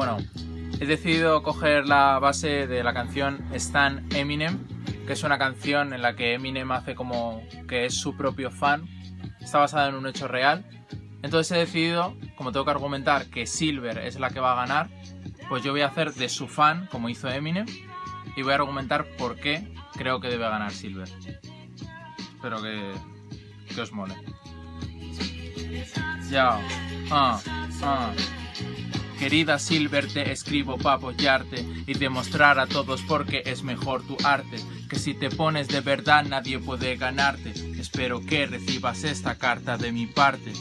Bueno, he decidido coger la base de la canción Stan Eminem, que es una canción en la que Eminem hace como que es su propio fan. Está basada en un hecho real. Entonces he decidido, como tengo que argumentar que Silver es la que va a ganar, pues yo voy a hacer de su fan, como hizo Eminem, y voy a argumentar por qué creo que debe ganar Silver. Espero que, que os mole. Ya. Ah, ah. Querida Silver, te escribo para apoyarte y demostrar a todos por qué es mejor tu arte. Que si te pones de verdad nadie puede ganarte. Espero que recibas esta carta de mi parte.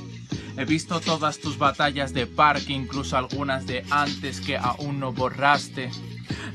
He visto todas tus batallas de parque, incluso algunas de antes que aún no borraste.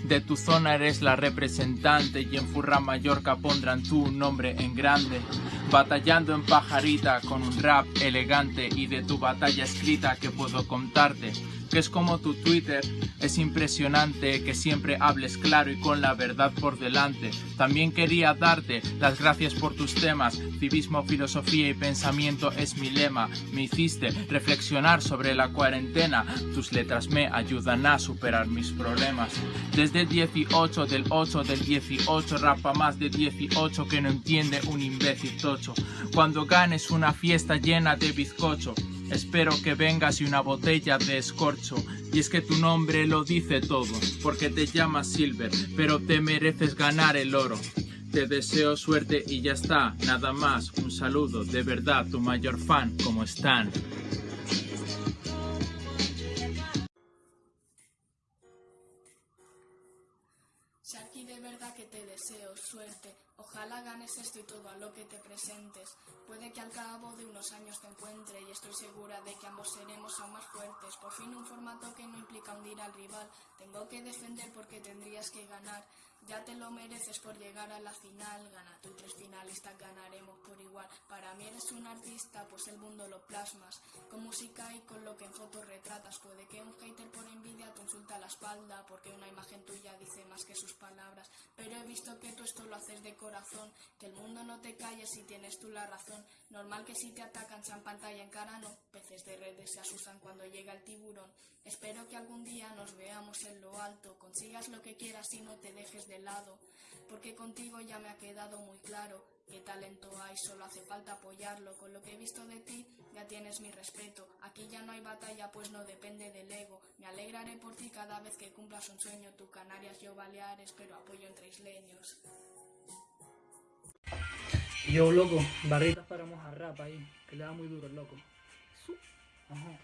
De tu zona eres la representante y en Furra Mallorca pondrán tu nombre en grande. Batallando en pajarita con un rap elegante y de tu batalla escrita que puedo contarte que es como tu Twitter. Es impresionante que siempre hables claro y con la verdad por delante. También quería darte las gracias por tus temas. Civismo, filosofía y pensamiento es mi lema. Me hiciste reflexionar sobre la cuarentena. Tus letras me ayudan a superar mis problemas. Desde el 18 del 8 del 18 rapa más de 18 que no entiende un imbécil tocho. Cuando ganes una fiesta llena de bizcocho Espero que vengas y una botella de escorcho. Y es que tu nombre lo dice todo, porque te llamas Silver, pero te mereces ganar el oro. Te deseo suerte y ya está, nada más. Un saludo, de verdad, tu mayor fan, como están. Deseo suerte. Ojalá ganes esto y todo a lo que te presentes. Puede que al cabo de unos años te encuentre y estoy segura de que ambos seremos aún más fuertes. Por fin un formato que no implica hundir al rival. Tengo que defender porque tendrías que ganar. Ya te lo mereces por llegar a la final. Gana tú tres finalistas ganaremos por igual. Para mí eres un artista, pues el mundo lo plasmas. Con música y con lo que en fotos retratas. Puede que un hater por envidia te insulta la espalda. Porque una imagen tuya dice más que sus palabras. Pero he visto que tú esto lo haces de corazón. Que el mundo no te calle si tienes tú la razón. Normal que si te atacan sean pantalla en cara, no. Peces de redes se asustan cuando llega el tiburón. Espero que algún día nos veamos en lo alto. Consigas lo que quieras y no te dejes de lado, porque contigo ya me ha quedado muy claro qué talento hay, solo hace falta apoyarlo. Con lo que he visto de ti, ya tienes mi respeto. Aquí ya no hay batalla, pues no depende del ego. Me alegraré por ti cada vez que cumplas un sueño. Tú Canarias, yo Baleares, pero apoyo entre isleños. Yo, loco, barritas para mojar rap ahí, que le da muy duro el loco. Ajá.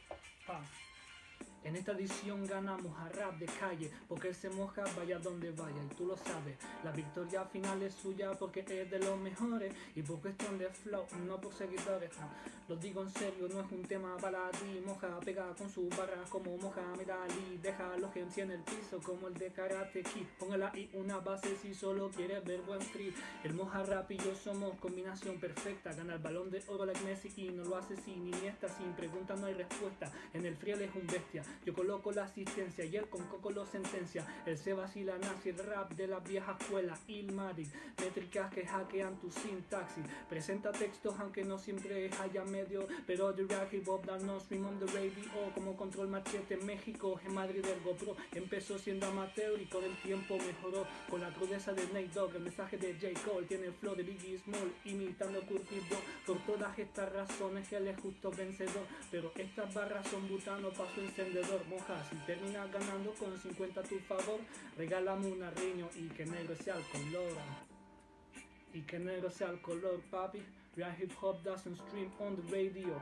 En esta edición ganamos a rap de calle, porque él se moja vaya donde vaya, y tú lo sabes. La victoria final es suya porque es de los mejores, y por cuestión de flow, no por seguidores. No. Lo digo en serio, no es un tema para ti. Moja, pega con sus barras como Mohamed Ali. Deja los que en el piso como el de Karate Kid. Póngala ahí una base si solo quieres ver buen free. El Moja Rap y yo somos combinación perfecta. Gana el balón de oro like Messi y no lo hace sin iniesta, sin pregunta no hay respuesta. En el friel es un bestia. Yo coloco la asistencia y él con coco lo sentencia. Él se vacila, nazi, el rap de la vieja escuela. Ilmatic, métricas que hackean tu sintaxis. Presenta textos aunque no siempre haya medio. Pero the rap hip hop no stream on the radio. Como control machete en México, en Madrid del GoPro. Empezó siendo amateur y con el tiempo mejoró. Con la crudeza de Nate Dogg, el mensaje de J. Cole. Tiene el flow de Biggie Small, imitando Curtis Blow. Por todas estas razones él es justo vencedor. Pero estas barras son butano para su moja Si terminas ganando con 50 a tu favor Regálame una riño y que negro sea el color. Y que negro sea el color papi. Real hip hop doesn't stream on the radio